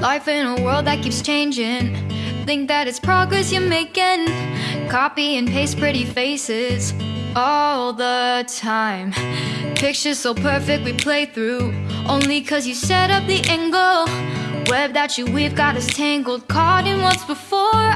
Life in a world that keeps changing. Think that it's progress you're making. Copy and paste pretty faces all the time. Pictures so perfect we play through. Only cause you set up the angle. Web that you weave got us tangled, caught in what's before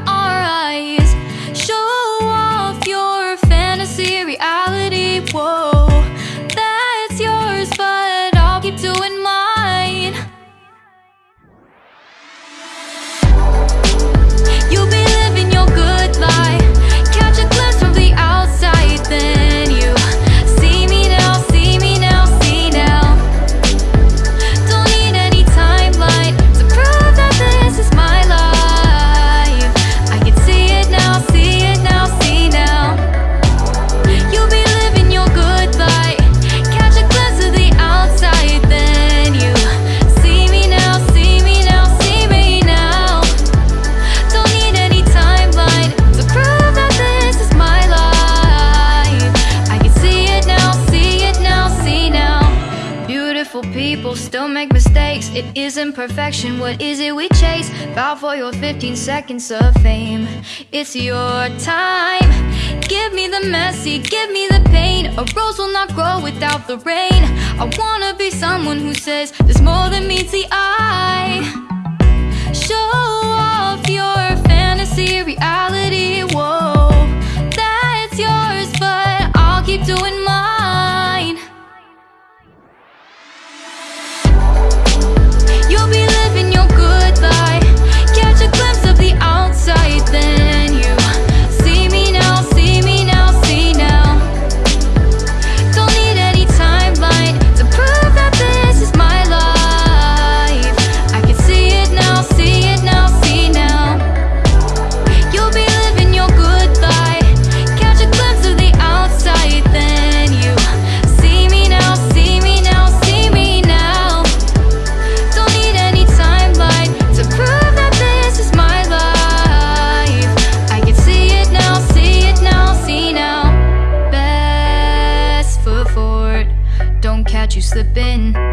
people still make mistakes. It isn't perfection, what is it we chase? Bow for your 15 seconds of fame. It's your time. Give me the messy, give me the pain. A rose will not grow without the rain. I wanna be someone who says There's more than meets the eye. you slip in.